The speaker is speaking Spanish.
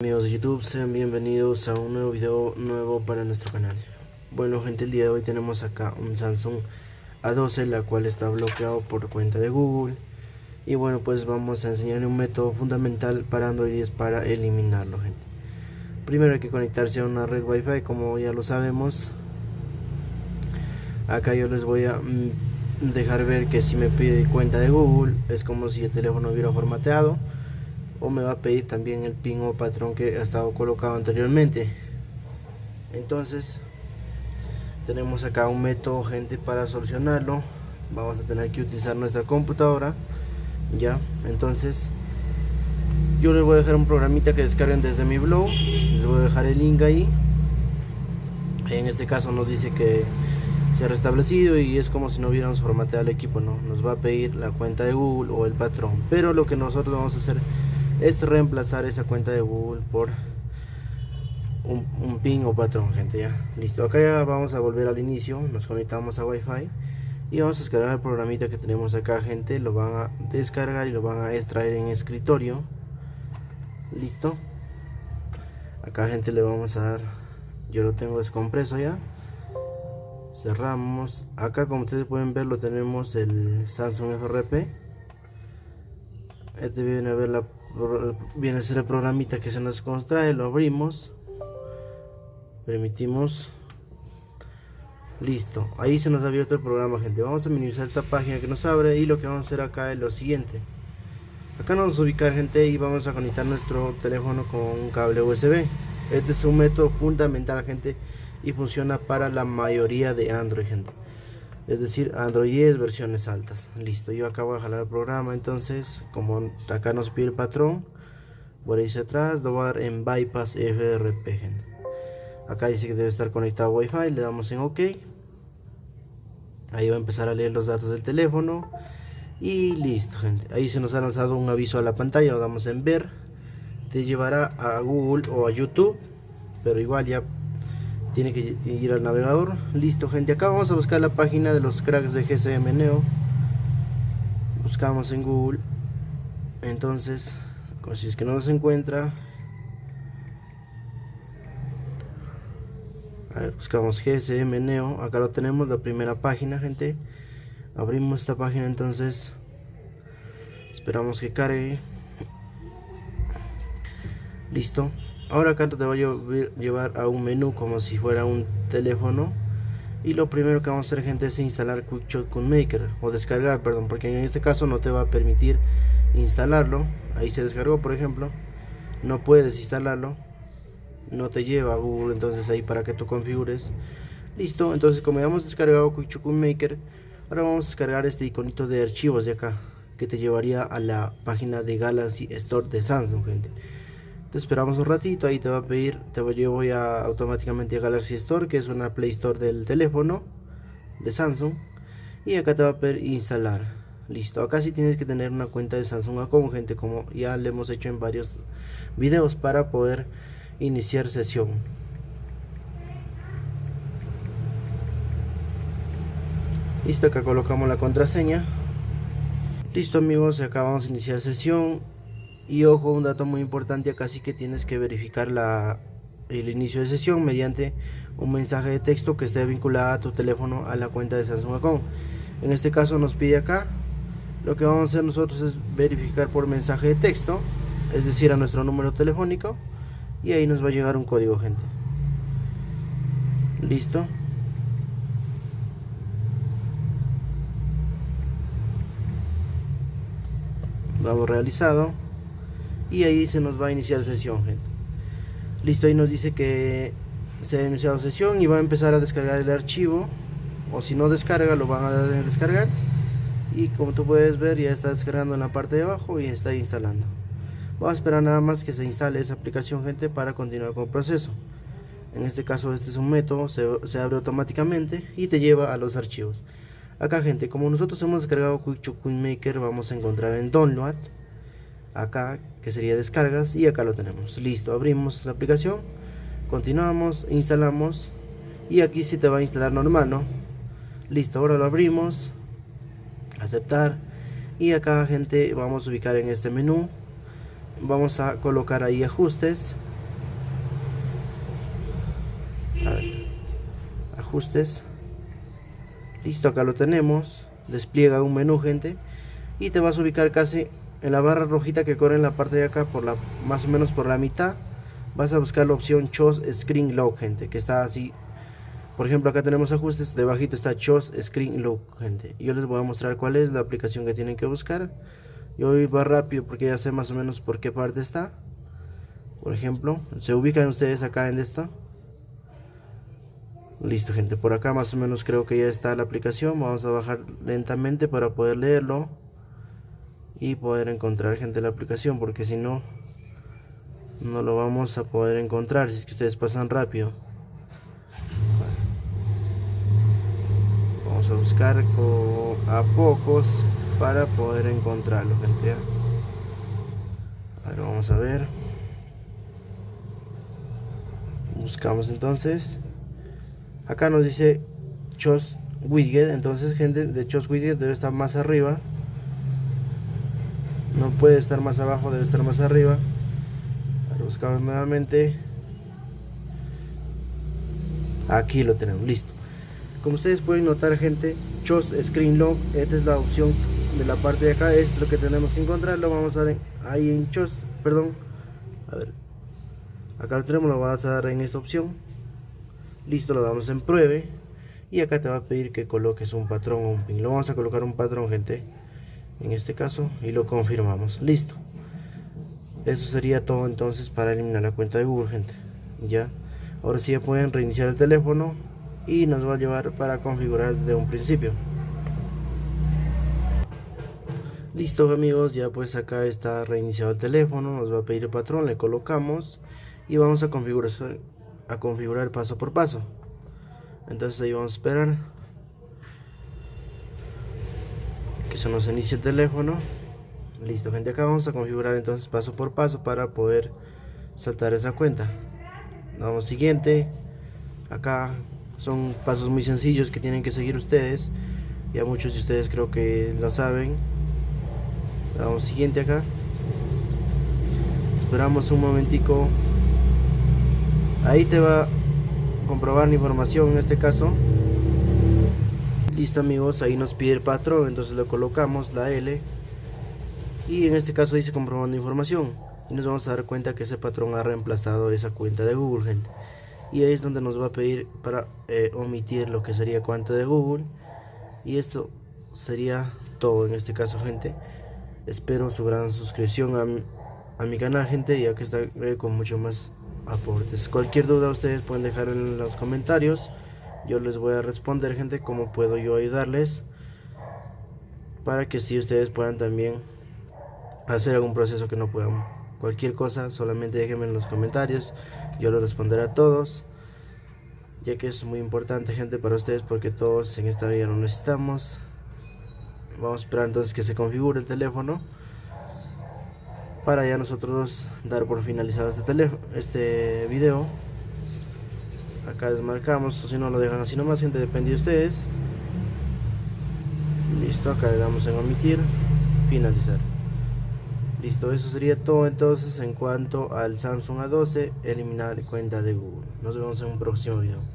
Amigos de YouTube, sean bienvenidos a un nuevo video nuevo para nuestro canal. Bueno gente, el día de hoy tenemos acá un Samsung A12, la cual está bloqueado por cuenta de Google. Y bueno, pues vamos a enseñar un método fundamental para Android 10 para eliminarlo gente. Primero hay que conectarse a una red Wi-Fi, como ya lo sabemos. Acá yo les voy a mm, dejar ver que si me pide cuenta de Google, es como si el teléfono hubiera formateado o me va a pedir también el pin o patrón que ha estado colocado anteriormente. Entonces tenemos acá un método gente para solucionarlo. Vamos a tener que utilizar nuestra computadora ya entonces yo les voy a dejar un programita que descarguen desde mi blog. Les voy a dejar el link ahí. En este caso nos dice que restablecido y es como si no hubiéramos formateado el equipo no nos va a pedir la cuenta de Google o el patrón. Pero lo que nosotros vamos a hacer es reemplazar esa cuenta de Google por un, pin o patrón gente ya. Listo acá ya vamos a volver al inicio nos conectamos a Wi-Fi y vamos a descargar el programita que tenemos acá gente lo van a descargar y lo van a extraer en escritorio. Listo. Acá gente le vamos a dar yo lo tengo descompreso ya cerramos. Acá como ustedes pueden ver lo tenemos el Samsung FRP este viene a ver la viene ser el programita que se nos contrae. Lo abrimos. Permitimos. Listo. Ahí se nos ha abierto el programa gente. Vamos a minimizar esta página que nos abre y lo que vamos a hacer acá es lo siguiente. Acá nos vamos a ubicar gente y vamos a conectar nuestro teléfono con un cable USB este es un método fundamental gente y funciona para la mayoría de Android gente. Es decir Android 10 versiones altas. Listo yo acabo de jalar el programa entonces como acá nos pide el patrón voy a irse atrás lo voy a dar en bypass FRP gente. acá dice que debe estar conectado a Wi-Fi le damos en OK. Ahí va a empezar a leer los datos del teléfono. Y listo gente. Ahí se nos ha lanzado un aviso a la pantalla lo damos en ver. Te llevará a Google o a YouTube pero igual ya tiene que ir al navegador. Listo gente. Acá vamos a buscar la página de los cracks de GCM Neo. Buscamos en Google. Entonces si es que no nos encuentra. A ver, buscamos GSM Neo. Acá lo tenemos la primera página gente. Abrimos esta página entonces. Esperamos que cargue. Listo ahora acá te voy a llevar a un menú como si fuera un teléfono. Y lo primero que vamos a hacer gente es instalar QuickShot Maker o descargar perdón porque en este caso no te va a permitir instalarlo. Ahí se descargó por ejemplo. No puedes instalarlo. No te lleva a Google entonces ahí para que tú configures. Listo entonces como ya hemos descargado QuickShot Maker ahora vamos a descargar este iconito de archivos de acá que te llevaría a la página de Galaxy Store de Samsung gente esperamos un ratito, ahí te va a pedir, te voy, yo voy a automáticamente a Galaxy Store, que es una Play Store del teléfono de Samsung, y acá te va a pedir instalar. Listo, acá sí tienes que tener una cuenta de Samsung gente, como ya le hemos hecho en varios videos para poder iniciar sesión. Listo, acá colocamos la contraseña. Listo amigos, acá vamos a iniciar sesión y ojo, un dato muy importante acá sí que tienes que verificar el inicio de sesión mediante un mensaje de texto que esté vinculado a tu teléfono a la cuenta de Samsung. En este caso nos pide acá, lo que vamos a hacer nosotros es verificar por mensaje de texto, es decir a nuestro número telefónico y ahí nos va a llegar un código gente. Listo. Lo hemos realizado y ahí se nos va a iniciar sesión gente. Listo ahí nos dice que se ha iniciado sesión y va a empezar a descargar el archivo. O si no descarga lo van a descargar. Y como tú puedes ver ya está descargando en la parte de abajo y está instalando. Vamos a esperar nada más que se instale esa aplicación gente para continuar con el proceso. En este caso este es un método se, se abre automáticamente y te lleva a los archivos. Acá gente como nosotros hemos descargado QuickChuk Maker vamos a encontrar en download acá que sería descargas y acá lo tenemos. Listo abrimos la aplicación continuamos instalamos y aquí sí te va a instalar normal no listo ahora lo abrimos aceptar y acá gente vamos a ubicar en este menú. Vamos a colocar ahí ajustes. Ajustes. Listo acá lo tenemos. Despliega un menú gente y te vas a ubicar casi en la barra rojita que corre en la parte de acá por la más o menos por la mitad vas a buscar la opción Choose Screen Lock gente que está así. Por ejemplo acá tenemos ajustes debajito está Choose Screen Lock gente. Yo les voy a mostrar cuál es la aplicación que tienen que buscar. Yo voy va rápido porque ya sé más o menos por qué parte está. Por ejemplo se ubican ustedes acá en esto listo gente por acá más o menos creo que ya está la aplicación. Vamos a bajar lentamente para poder leerlo y poder encontrar gente la aplicación porque si no no lo vamos a poder encontrar si es que ustedes pasan rápido. Vamos a buscar a pocos para poder encontrarlo gente. Ahora vamos a ver. Buscamos entonces. Acá nos dice Chos Widget entonces gente de Chos Widget debe estar más arriba no puede estar más abajo debe estar más arriba. Ahora buscamos nuevamente. Aquí lo tenemos listo. Como ustedes pueden notar gente Chos Screen Lock esta es la opción de la parte de acá es lo que tenemos que encontrar lo vamos a ver ahí en Chos perdón. A ver acá lo tenemos lo vamos a dar en esta opción. Listo lo damos en pruebe. Y acá te va a pedir que coloques un patrón o un pin. Lo vamos a colocar un patrón gente en este caso y lo confirmamos. Listo. Eso sería todo entonces para eliminar la cuenta de Google gente. Ya. Ahora sí ya pueden reiniciar el teléfono y nos va a llevar para configurar desde un principio. Listo amigos. Ya pues acá está reiniciado el teléfono. Nos va a pedir el patrón. Le colocamos y vamos a configurar a configurar paso por paso. Entonces ahí vamos a esperar que se nos inicie el teléfono. Listo gente acá vamos a configurar entonces paso por paso para poder saltar esa cuenta. Vamos siguiente. Acá son pasos muy sencillos que tienen que seguir ustedes. Ya muchos de ustedes creo que lo saben. Vamos siguiente acá. Esperamos un momentico. Ahí te va a comprobar la información en este caso listo amigos ahí nos pide el patrón entonces le colocamos la L y en este caso dice comprobando información y nos vamos a dar cuenta que ese patrón ha reemplazado esa cuenta de Google gente y ahí es donde nos va a pedir para eh, omitir lo que sería cuenta de Google y esto sería todo en este caso gente espero su gran suscripción a, a mi canal gente ya que está con mucho más aportes. Cualquier duda ustedes pueden dejar en los comentarios. Yo les voy a responder, gente, cómo puedo yo ayudarles. Para que si ustedes puedan también hacer algún proceso que no puedan. Cualquier cosa, solamente déjenme en los comentarios. Yo lo responderé a todos. Ya que es muy importante, gente, para ustedes, porque todos en esta vida lo necesitamos. Vamos a esperar entonces que se configure el teléfono para ya nosotros dar por finalizado este teléfono este video acá desmarcamos o si no lo dejan así nomás gente depende de ustedes. Listo acá le damos en omitir finalizar. Listo eso sería todo entonces en cuanto al Samsung A12 eliminar cuenta de Google. Nos vemos en un próximo video